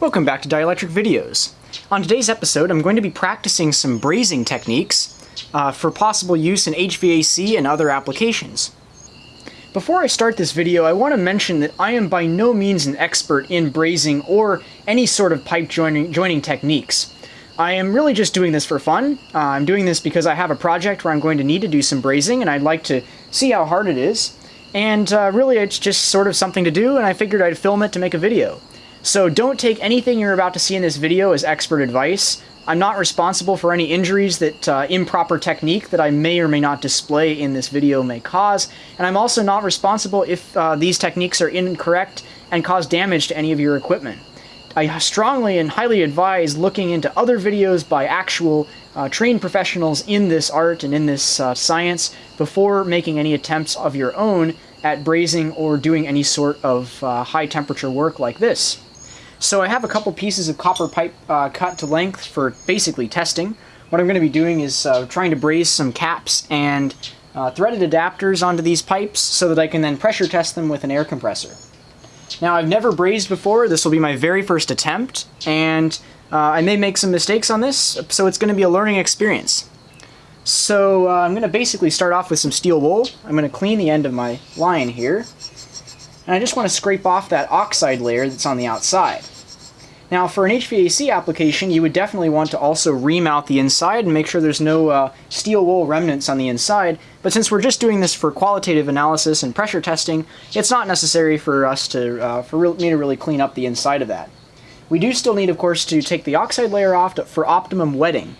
Welcome back to Dielectric Videos. On today's episode, I'm going to be practicing some brazing techniques uh, for possible use in HVAC and other applications. Before I start this video, I want to mention that I am by no means an expert in brazing or any sort of pipe joining, joining techniques. I am really just doing this for fun. Uh, I'm doing this because I have a project where I'm going to need to do some brazing and I'd like to see how hard it is. And uh, really it's just sort of something to do and I figured I'd film it to make a video. So don't take anything you're about to see in this video as expert advice. I'm not responsible for any injuries that uh, improper technique that I may or may not display in this video may cause, and I'm also not responsible if uh, these techniques are incorrect and cause damage to any of your equipment. I strongly and highly advise looking into other videos by actual uh, trained professionals in this art and in this uh, science before making any attempts of your own at brazing or doing any sort of uh, high temperature work like this. So I have a couple pieces of copper pipe uh, cut to length for basically testing. What I'm going to be doing is uh, trying to braze some caps and uh, threaded adapters onto these pipes so that I can then pressure test them with an air compressor. Now I've never brazed before, this will be my very first attempt, and uh, I may make some mistakes on this, so it's going to be a learning experience. So uh, I'm going to basically start off with some steel wool. I'm going to clean the end of my line here. And I just want to scrape off that oxide layer that's on the outside. Now for an HVAC application, you would definitely want to also remount the inside and make sure there's no uh, steel wool remnants on the inside, but since we're just doing this for qualitative analysis and pressure testing, it's not necessary for us to, uh, for me to really clean up the inside of that. We do still need, of course, to take the oxide layer off to, for optimum wetting.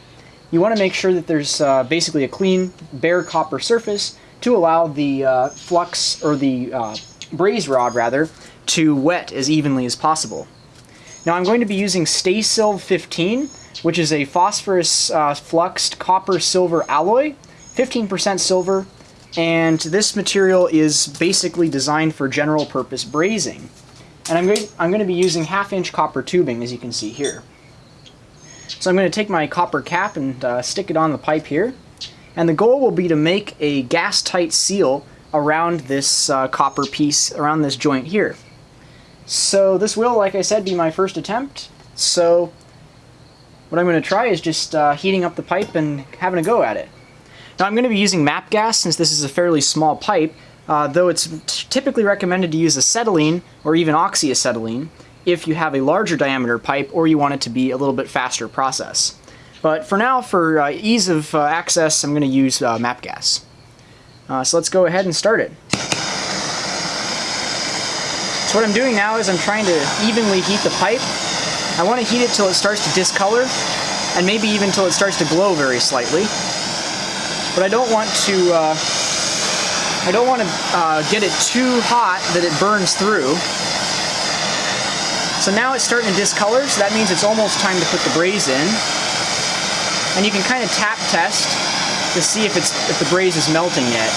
You want to make sure that there's uh, basically a clean, bare copper surface to allow the uh, flux, or the uh, braze rod rather, to wet as evenly as possible. Now I'm going to be using Stay-Silv 15, which is a phosphorus uh, fluxed copper silver alloy, 15% silver, and this material is basically designed for general purpose brazing. And I'm going, I'm going to be using half inch copper tubing as you can see here. So I'm going to take my copper cap and uh, stick it on the pipe here. And the goal will be to make a gas tight seal around this uh, copper piece, around this joint here. So this will, like I said, be my first attempt. So what I'm going to try is just uh, heating up the pipe and having a go at it. Now I'm going to be using MAPP gas since this is a fairly small pipe, uh, though it's typically recommended to use acetylene or even oxyacetylene if you have a larger diameter pipe or you want it to be a little bit faster process. But for now, for uh, ease of uh, access, I'm going to use uh, MAPP gas. Uh, so let's go ahead and start it. So what I'm doing now is I'm trying to evenly heat the pipe. I want to heat it till it starts to discolor, and maybe even till it starts to glow very slightly. But I don't want to, uh, I don't want to uh, get it too hot that it burns through. So now it's starting to discolor, so that means it's almost time to put the braze in. And you can kind of tap test to see if it's if the braze is melting yet.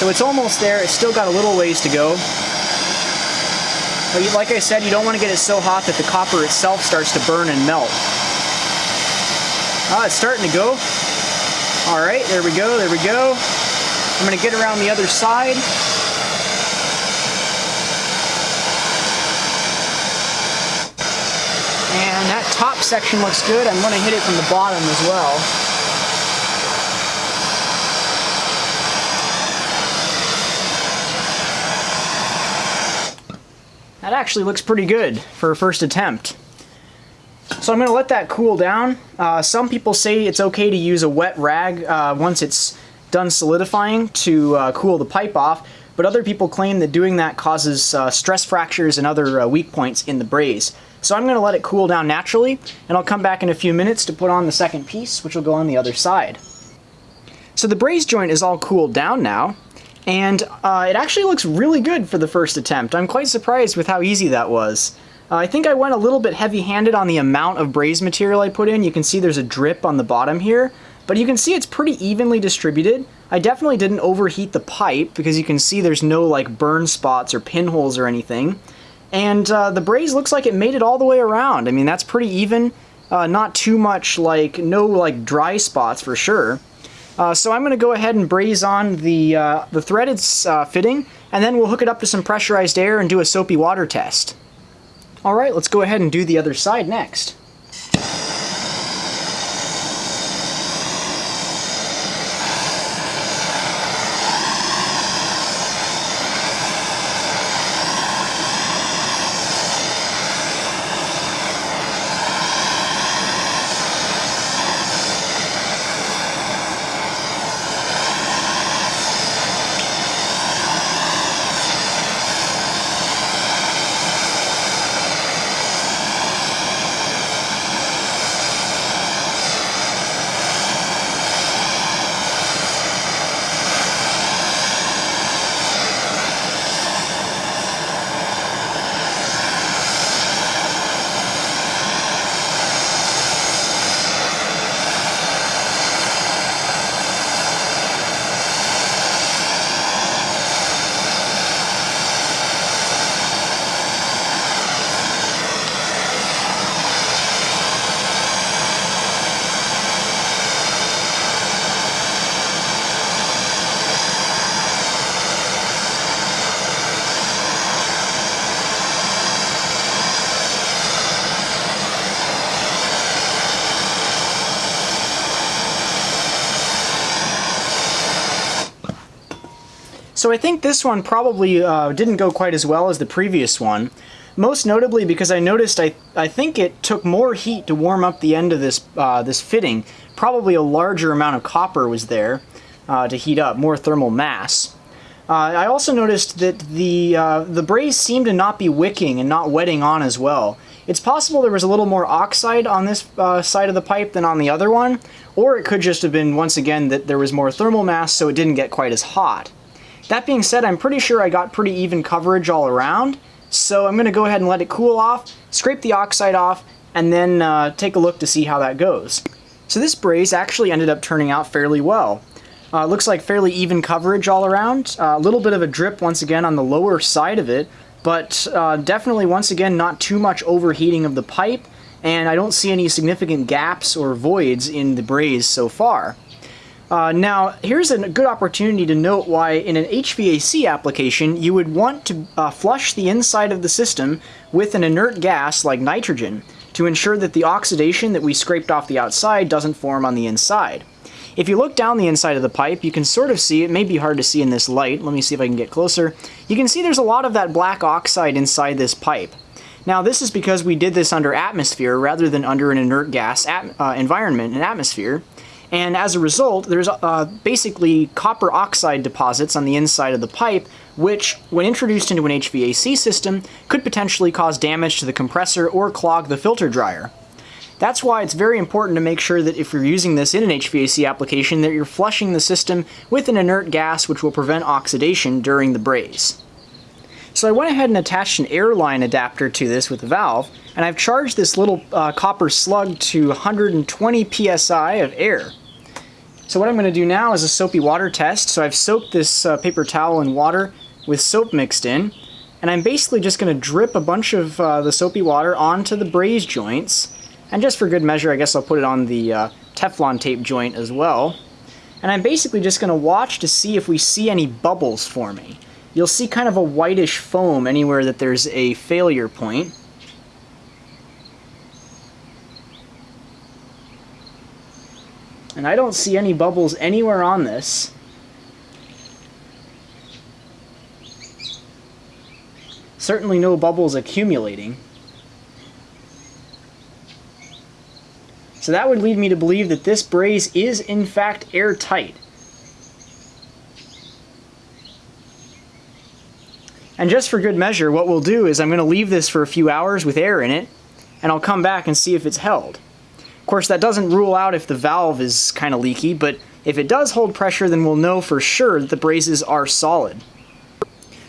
So it's almost there. It's still got a little ways to go. But like I said, you don't want to get it so hot that the copper itself starts to burn and melt. Ah, it's starting to go. All right, there we go, there we go. I'm going to get around the other side. And that top section looks good. I'm going to hit it from the bottom as well. That actually looks pretty good for a first attempt. So I'm going to let that cool down. Uh, some people say it's okay to use a wet rag uh, once it's done solidifying to uh, cool the pipe off, but other people claim that doing that causes uh, stress fractures and other uh, weak points in the braze. So I'm going to let it cool down naturally, and I'll come back in a few minutes to put on the second piece, which will go on the other side. So the braze joint is all cooled down now, and uh, it actually looks really good for the first attempt. I'm quite surprised with how easy that was. Uh, I think I went a little bit heavy-handed on the amount of braze material I put in. You can see there's a drip on the bottom here, but you can see it's pretty evenly distributed. I definitely didn't overheat the pipe because you can see there's no like burn spots or pinholes or anything. And uh, the braze looks like it made it all the way around. I mean, that's pretty even. Uh, not too much like, no like dry spots for sure. Uh, so I'm going to go ahead and braze on the, uh, the threaded uh, fitting, and then we'll hook it up to some pressurized air and do a soapy water test. Alright, let's go ahead and do the other side next. So I think this one probably uh, didn't go quite as well as the previous one. Most notably because I noticed I, I think it took more heat to warm up the end of this, uh, this fitting. Probably a larger amount of copper was there uh, to heat up, more thermal mass. Uh, I also noticed that the, uh, the braze seemed to not be wicking and not wetting on as well. It's possible there was a little more oxide on this uh, side of the pipe than on the other one, or it could just have been, once again, that there was more thermal mass so it didn't get quite as hot. That being said, I'm pretty sure I got pretty even coverage all around, so I'm going to go ahead and let it cool off, scrape the oxide off, and then uh, take a look to see how that goes. So this braze actually ended up turning out fairly well. Uh, looks like fairly even coverage all around, uh, a little bit of a drip once again on the lower side of it, but uh, definitely once again not too much overheating of the pipe, and I don't see any significant gaps or voids in the braze so far. Uh, now, here's a good opportunity to note why in an HVAC application you would want to uh, flush the inside of the system with an inert gas like nitrogen to ensure that the oxidation that we scraped off the outside doesn't form on the inside. If you look down the inside of the pipe, you can sort of see, it may be hard to see in this light, let me see if I can get closer, you can see there's a lot of that black oxide inside this pipe. Now this is because we did this under atmosphere rather than under an inert gas uh, environment, an atmosphere, and as a result, there's uh, basically copper oxide deposits on the inside of the pipe, which, when introduced into an HVAC system, could potentially cause damage to the compressor or clog the filter dryer. That's why it's very important to make sure that if you're using this in an HVAC application that you're flushing the system with an inert gas which will prevent oxidation during the braze. So I went ahead and attached an airline adapter to this with a valve, and I've charged this little uh, copper slug to 120 psi of air. So what I'm going to do now is a soapy water test. So I've soaked this uh, paper towel in water with soap mixed in, and I'm basically just going to drip a bunch of uh, the soapy water onto the braze joints, and just for good measure I guess I'll put it on the uh, Teflon tape joint as well. And I'm basically just going to watch to see if we see any bubbles forming you'll see kind of a whitish foam anywhere that there's a failure point. And I don't see any bubbles anywhere on this. Certainly no bubbles accumulating. So that would lead me to believe that this braze is in fact airtight. And just for good measure, what we'll do is I'm going to leave this for a few hours with air in it, and I'll come back and see if it's held. Of course, that doesn't rule out if the valve is kind of leaky, but if it does hold pressure, then we'll know for sure that the brazes are solid.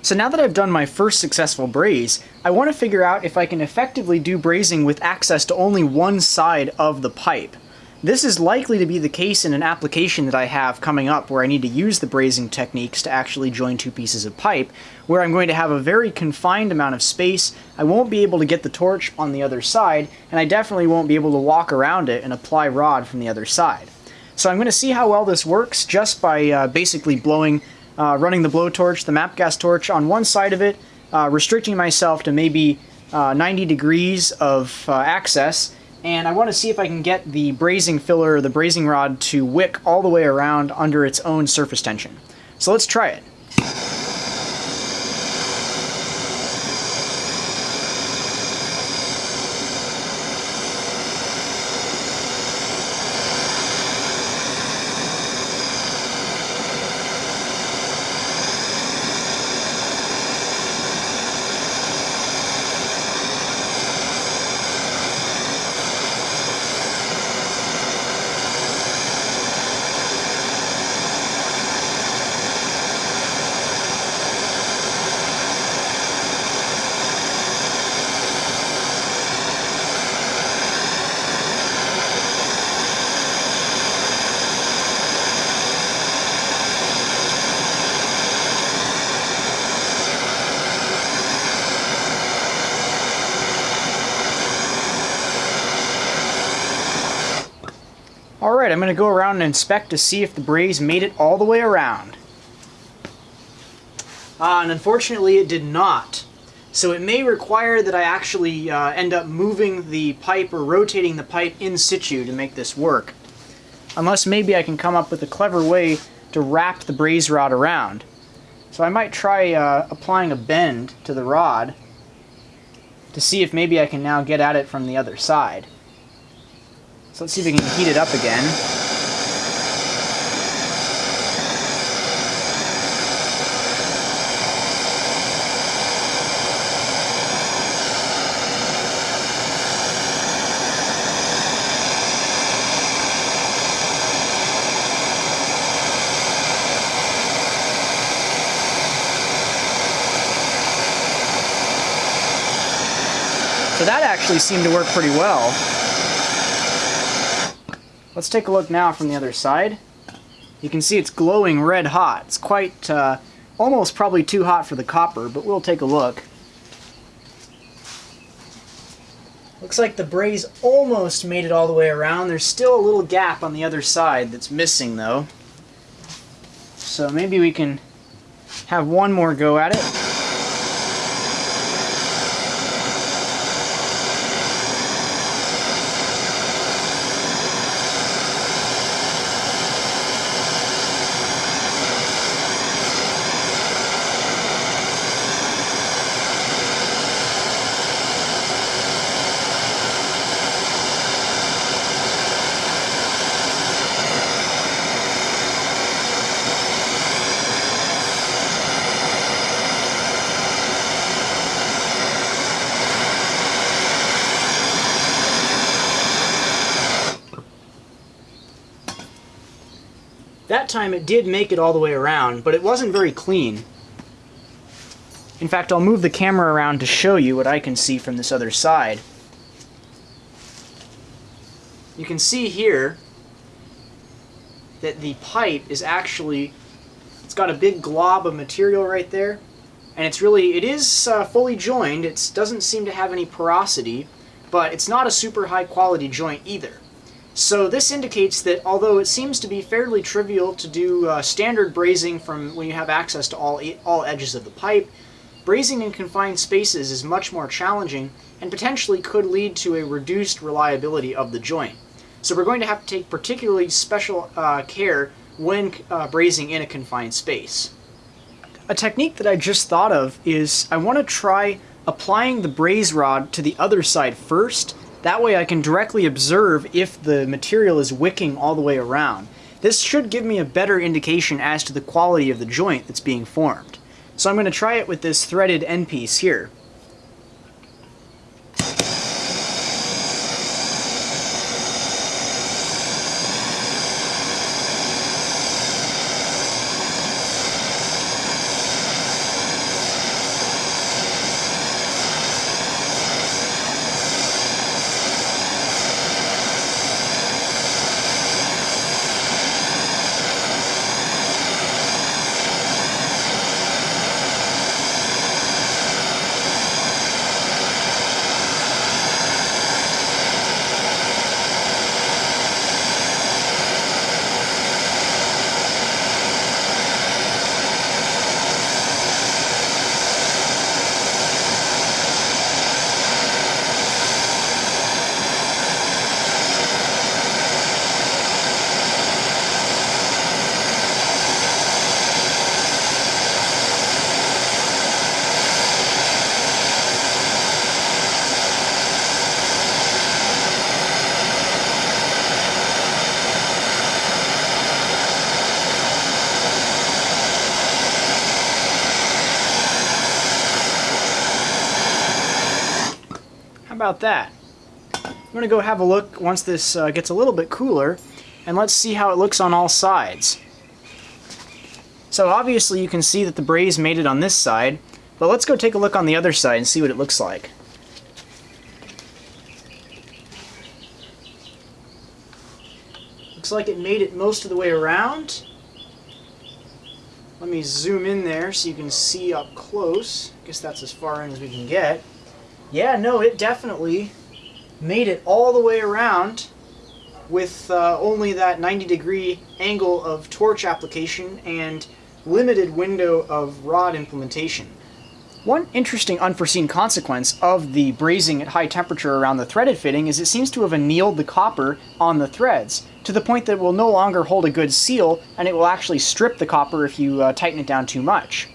So now that I've done my first successful braze, I want to figure out if I can effectively do brazing with access to only one side of the pipe. This is likely to be the case in an application that I have coming up where I need to use the brazing techniques to actually join two pieces of pipe, where I'm going to have a very confined amount of space, I won't be able to get the torch on the other side, and I definitely won't be able to walk around it and apply rod from the other side. So I'm going to see how well this works just by uh, basically blowing, uh, running the blowtorch, the MAPP gas torch on one side of it, uh, restricting myself to maybe uh, 90 degrees of uh, access and I want to see if I can get the brazing filler the brazing rod to wick all the way around under its own surface tension. So let's try it. Alright, I'm going to go around and inspect to see if the braze made it all the way around. Uh, and unfortunately it did not. So it may require that I actually uh, end up moving the pipe or rotating the pipe in situ to make this work. Unless maybe I can come up with a clever way to wrap the braze rod around. So I might try uh, applying a bend to the rod to see if maybe I can now get at it from the other side. So let's see if we can heat it up again. So that actually seemed to work pretty well. Let's take a look now from the other side. You can see it's glowing red hot. It's quite, uh, almost probably too hot for the copper, but we'll take a look. Looks like the braze almost made it all the way around. There's still a little gap on the other side that's missing though. So maybe we can have one more go at it. That time it did make it all the way around, but it wasn't very clean. In fact, I'll move the camera around to show you what I can see from this other side. You can see here that the pipe is actually, it's got a big glob of material right there, and it's really, it is uh, fully joined, it doesn't seem to have any porosity, but it's not a super high quality joint either. So this indicates that although it seems to be fairly trivial to do uh, standard brazing from when you have access to all, all edges of the pipe, brazing in confined spaces is much more challenging and potentially could lead to a reduced reliability of the joint. So we're going to have to take particularly special uh, care when uh, brazing in a confined space. A technique that I just thought of is I want to try applying the braze rod to the other side first that way I can directly observe if the material is wicking all the way around. This should give me a better indication as to the quality of the joint that's being formed. So I'm going to try it with this threaded end piece here. About that? I'm going to go have a look once this uh, gets a little bit cooler, and let's see how it looks on all sides. So obviously you can see that the braze made it on this side, but let's go take a look on the other side and see what it looks like. Looks like it made it most of the way around. Let me zoom in there so you can see up close. I guess that's as far in as we can get. Yeah, no, it definitely made it all the way around with uh, only that 90 degree angle of torch application and limited window of rod implementation. One interesting unforeseen consequence of the brazing at high temperature around the threaded fitting is it seems to have annealed the copper on the threads, to the point that it will no longer hold a good seal, and it will actually strip the copper if you uh, tighten it down too much.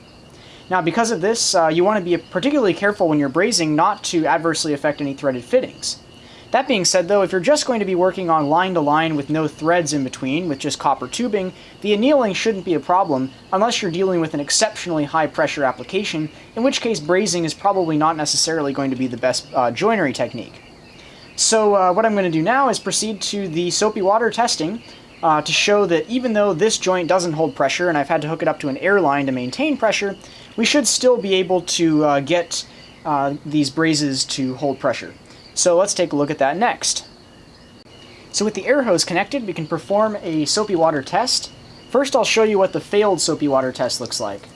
Now because of this, uh, you want to be particularly careful when you're brazing not to adversely affect any threaded fittings. That being said though, if you're just going to be working on line to line with no threads in between, with just copper tubing, the annealing shouldn't be a problem unless you're dealing with an exceptionally high pressure application, in which case brazing is probably not necessarily going to be the best uh, joinery technique. So uh, what I'm going to do now is proceed to the soapy water testing uh, to show that even though this joint doesn't hold pressure and I've had to hook it up to an air line to maintain pressure, we should still be able to uh, get uh, these brazes to hold pressure. So let's take a look at that next. So with the air hose connected, we can perform a soapy water test. First I'll show you what the failed soapy water test looks like.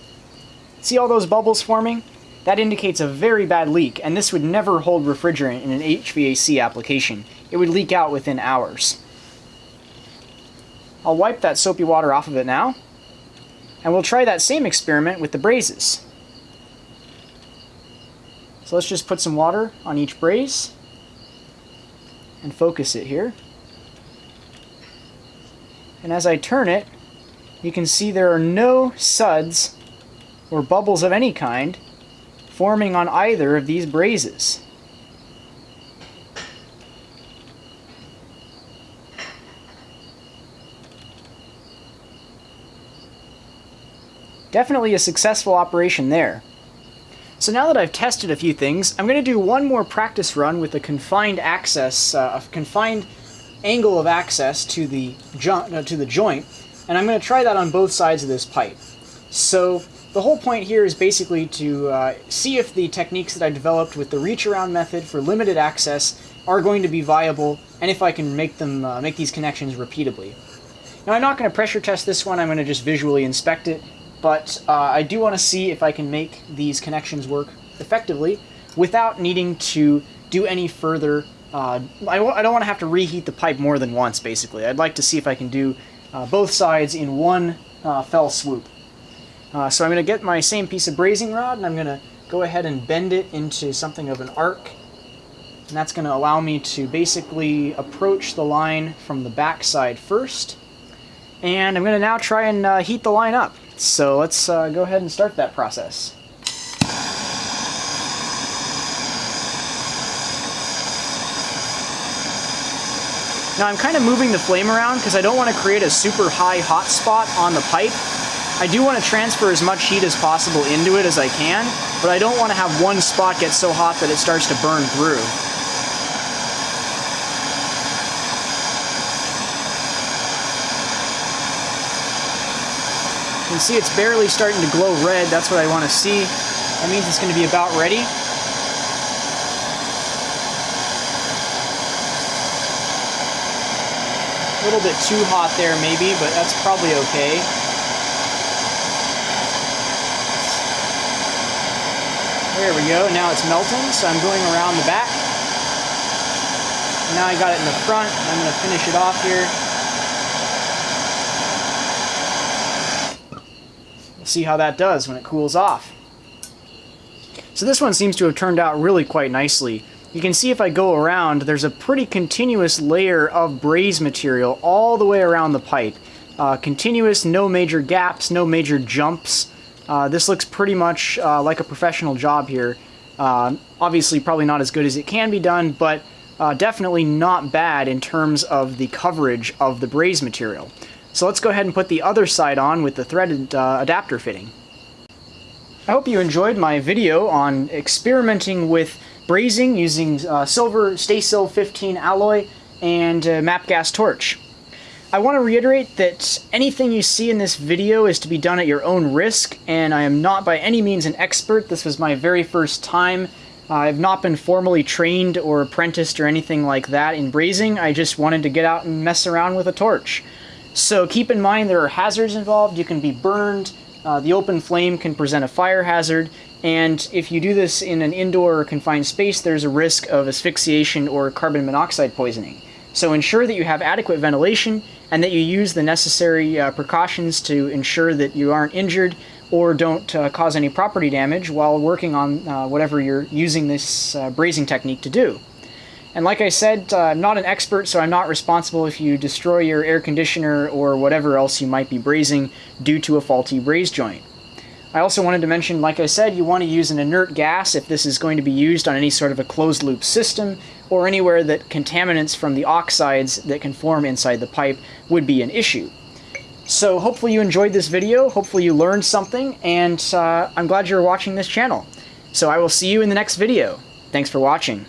See all those bubbles forming? That indicates a very bad leak, and this would never hold refrigerant in an HVAC application. It would leak out within hours. I'll wipe that soapy water off of it now, and we'll try that same experiment with the brazes. So let's just put some water on each braze and focus it here. And as I turn it, you can see there are no suds or bubbles of any kind forming on either of these brazes. Definitely a successful operation there. So now that I've tested a few things, I'm going to do one more practice run with a confined access, uh, a confined angle of access to the, uh, to the joint, and I'm going to try that on both sides of this pipe. So the whole point here is basically to uh, see if the techniques that I developed with the reach around method for limited access are going to be viable, and if I can make them uh, make these connections repeatably. Now I'm not going to pressure test this one, I'm going to just visually inspect it but uh, I do want to see if I can make these connections work effectively without needing to do any further uh, I w I don't want to have to reheat the pipe more than once, basically. I'd like to see if I can do uh, both sides in one uh, fell swoop. Uh, so I'm going to get my same piece of brazing rod, and I'm going to go ahead and bend it into something of an arc. And that's going to allow me to basically approach the line from the back side first. And I'm going to now try and uh, heat the line up. So let's uh, go ahead and start that process. Now I'm kind of moving the flame around because I don't want to create a super high hot spot on the pipe. I do want to transfer as much heat as possible into it as I can, but I don't want to have one spot get so hot that it starts to burn through. Can see it's barely starting to glow red. That's what I want to see. That means it's going to be about ready. A little bit too hot there maybe, but that's probably okay. There we go, now it's melting, so I'm going around the back. Now I got it in the front, I'm going to finish it off here. See how that does when it cools off. So this one seems to have turned out really quite nicely. You can see if I go around, there's a pretty continuous layer of braze material all the way around the pipe. Uh, continuous, no major gaps, no major jumps. Uh, this looks pretty much uh, like a professional job here. Uh, obviously probably not as good as it can be done, but uh, definitely not bad in terms of the coverage of the braze material. So let's go ahead and put the other side on with the threaded uh, adapter fitting. I hope you enjoyed my video on experimenting with brazing using uh, silver Stay-Silv 15 alloy and uh, MAPP gas torch. I want to reiterate that anything you see in this video is to be done at your own risk, and I am not by any means an expert. This was my very first time. I've not been formally trained or apprenticed or anything like that in brazing. I just wanted to get out and mess around with a torch. So keep in mind there are hazards involved. You can be burned, uh, the open flame can present a fire hazard, and if you do this in an indoor or confined space, there's a risk of asphyxiation or carbon monoxide poisoning. So ensure that you have adequate ventilation and that you use the necessary uh, precautions to ensure that you aren't injured or don't uh, cause any property damage while working on uh, whatever you're using this uh, brazing technique to do. And like I said, uh, I'm not an expert, so I'm not responsible if you destroy your air conditioner or whatever else you might be brazing due to a faulty braze joint. I also wanted to mention, like I said, you want to use an inert gas if this is going to be used on any sort of a closed loop system or anywhere that contaminants from the oxides that can form inside the pipe would be an issue. So hopefully you enjoyed this video, hopefully you learned something, and uh, I'm glad you're watching this channel. So I will see you in the next video. Thanks for watching.